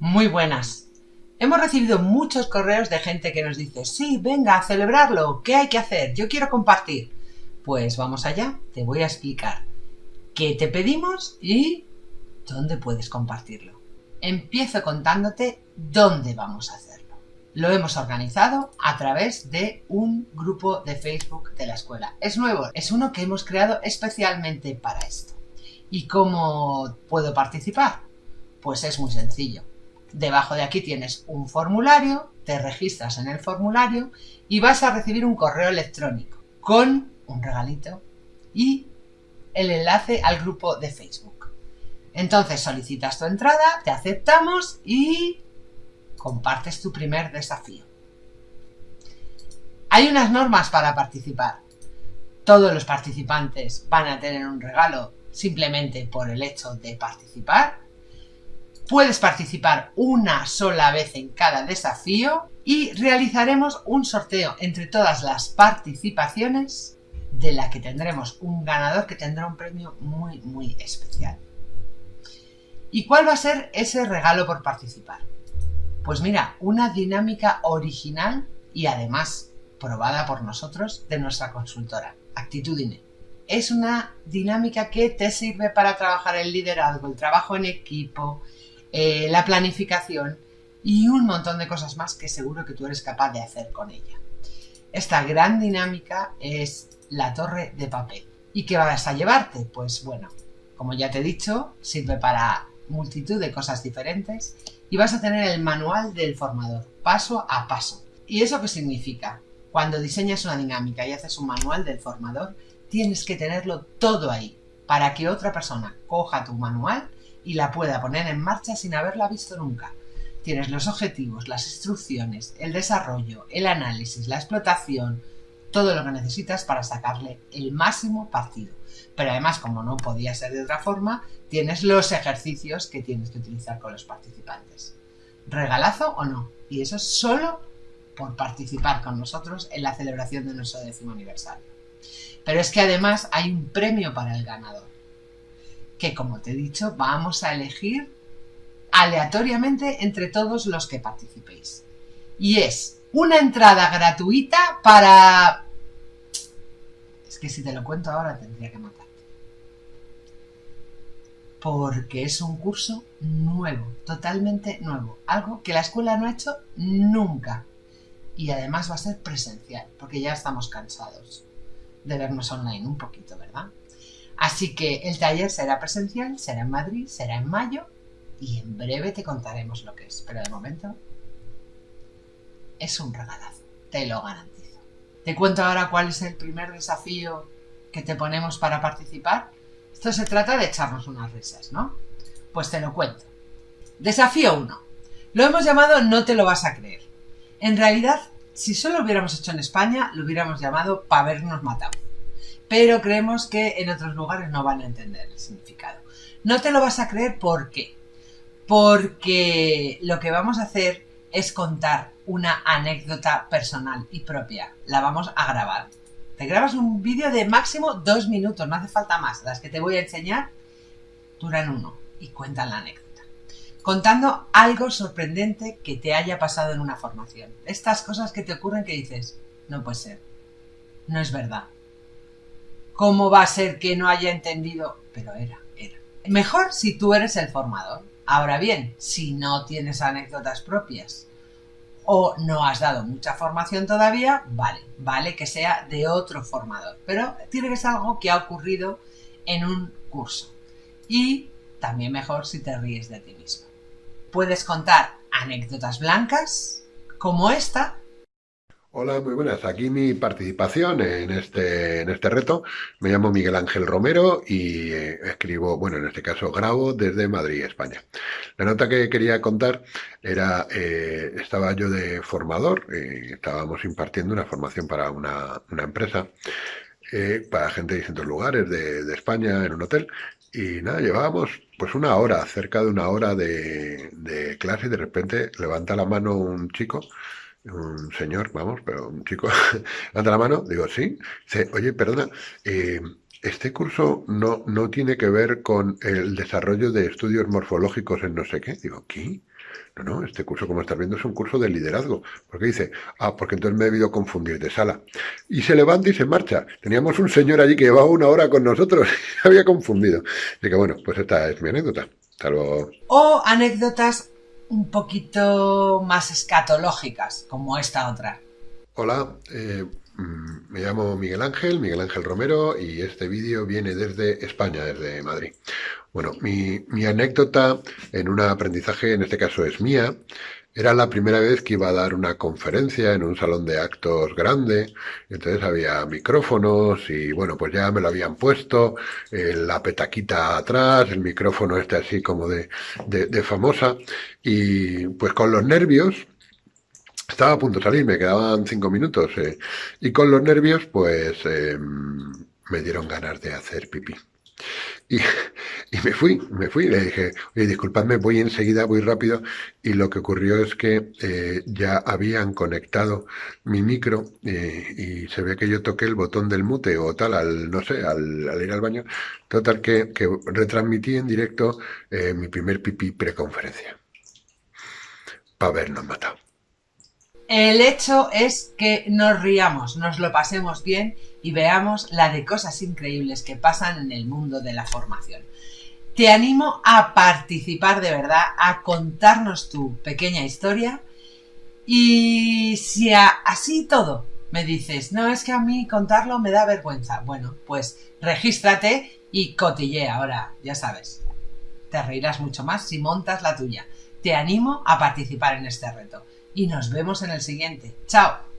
Muy buenas. Hemos recibido muchos correos de gente que nos dice, sí, venga, a celebrarlo, ¿qué hay que hacer? Yo quiero compartir. Pues vamos allá, te voy a explicar qué te pedimos y dónde puedes compartirlo. Empiezo contándote dónde vamos a hacerlo. Lo hemos organizado a través de un grupo de Facebook de la escuela. Es nuevo, es uno que hemos creado especialmente para esto. ¿Y cómo puedo participar? Pues es muy sencillo Debajo de aquí tienes un formulario, te registras en el formulario y vas a recibir un correo electrónico con un regalito y el enlace al grupo de Facebook. Entonces solicitas tu entrada, te aceptamos y compartes tu primer desafío. Hay unas normas para participar. Todos los participantes van a tener un regalo simplemente por el hecho de participar Puedes participar una sola vez en cada desafío y realizaremos un sorteo entre todas las participaciones de la que tendremos un ganador que tendrá un premio muy muy especial. ¿Y cuál va a ser ese regalo por participar? Pues mira, una dinámica original y además probada por nosotros de nuestra consultora, Actitudine. Es una dinámica que te sirve para trabajar el liderazgo, el trabajo en equipo, eh, la planificación y un montón de cosas más que seguro que tú eres capaz de hacer con ella. Esta gran dinámica es la torre de papel. ¿Y qué vas a llevarte? Pues bueno, como ya te he dicho, sirve para multitud de cosas diferentes y vas a tener el manual del formador, paso a paso. ¿Y eso qué significa? Cuando diseñas una dinámica y haces un manual del formador, tienes que tenerlo todo ahí, para que otra persona coja tu manual y la pueda poner en marcha sin haberla visto nunca. Tienes los objetivos, las instrucciones, el desarrollo, el análisis, la explotación, todo lo que necesitas para sacarle el máximo partido. Pero además, como no podía ser de otra forma, tienes los ejercicios que tienes que utilizar con los participantes. ¿Regalazo o no? Y eso es solo por participar con nosotros en la celebración de nuestro décimo aniversario. Pero es que además hay un premio para el ganador que como te he dicho vamos a elegir aleatoriamente entre todos los que participéis. Y es una entrada gratuita para... Es que si te lo cuento ahora tendría que matarte. Porque es un curso nuevo, totalmente nuevo. Algo que la escuela no ha hecho nunca. Y además va a ser presencial, porque ya estamos cansados de vernos online un poquito, ¿verdad? Así que el taller será presencial, será en Madrid, será en mayo y en breve te contaremos lo que es. Pero de momento es un regalazo, te lo garantizo. Te cuento ahora cuál es el primer desafío que te ponemos para participar. Esto se trata de echarnos unas risas, ¿no? Pues te lo cuento. Desafío 1. Lo hemos llamado No te lo vas a creer. En realidad, si solo lo hubiéramos hecho en España, lo hubiéramos llamado para habernos matado pero creemos que en otros lugares no van a entender el significado. No te lo vas a creer ¿por qué? Porque lo que vamos a hacer es contar una anécdota personal y propia. La vamos a grabar. Te grabas un vídeo de máximo dos minutos, no hace falta más. Las que te voy a enseñar duran uno y cuentan la anécdota. Contando algo sorprendente que te haya pasado en una formación. Estas cosas que te ocurren que dices, no puede ser, no es verdad, ¿Cómo va a ser que no haya entendido? Pero era, era. Mejor si tú eres el formador. Ahora bien, si no tienes anécdotas propias o no has dado mucha formación todavía, vale, vale que sea de otro formador. Pero tiene que ser algo que ha ocurrido en un curso. Y también mejor si te ríes de ti mismo. Puedes contar anécdotas blancas como esta Hola, muy buenas. Aquí mi participación en este, en este reto. Me llamo Miguel Ángel Romero y eh, escribo, bueno, en este caso grabo desde Madrid, España. La nota que quería contar era, eh, estaba yo de formador, eh, estábamos impartiendo una formación para una, una empresa, para gente de distintos lugares de, de España, en un hotel, y nada, llevábamos pues una hora, cerca de una hora de, de clase y de repente levanta la mano un chico un señor, vamos, pero un chico, levanta la mano, digo, sí, dice, oye, perdona, eh, este curso no, no tiene que ver con el desarrollo de estudios morfológicos en no sé qué. Digo, ¿qué? No, no, este curso, como estás viendo, es un curso de liderazgo. Porque dice, ah, porque entonces me he debido confundir de sala. Y se levanta y se marcha. Teníamos un señor allí que llevaba una hora con nosotros había confundido. Así que bueno, pues esta es mi anécdota. Hasta luego. O anécdotas un poquito más escatológicas, como esta otra. Hola, eh, Mm, me llamo Miguel Ángel, Miguel Ángel Romero, y este vídeo viene desde España, desde Madrid. Bueno, mi, anécdota en un aprendizaje, en este caso es mía, era la primera vez que iba a dar una conferencia en un salón de actos grande, entonces había micrófonos y bueno, pues ya me lo habían puesto, eh, la petaquita atrás, el micrófono este así como de, de famosa, y pues con los nervios, estaba a punto de salir, me quedaban cinco minutos eh, y con los nervios pues eh, me dieron ganas de hacer pipí. Y, me fui, me fui, le dije, oye, disculpadme, voy enseguida, voy rápido. Y lo que ocurrió es que eh, ya habían conectado mi micro y se ve que yo toqué el botón del mute o tal, al, no sé, al, ir al baño. Total que, que retransmití en directo mi primer pipí preconferencia. Para habernos matado. El hecho es que nos riamos, nos lo pasemos bien y veamos la de cosas increíbles que pasan en el mundo de la formación. Te animo a participar de verdad, a contarnos tu pequeña historia y si así todo me dices, no es que a mí contarlo me da vergüenza, bueno, pues regístrate y cotille ahora, ya sabes. Te reirás mucho más si montas la tuya. Te animo a participar en este reto y nos vemos en el siguiente. ¡Chao!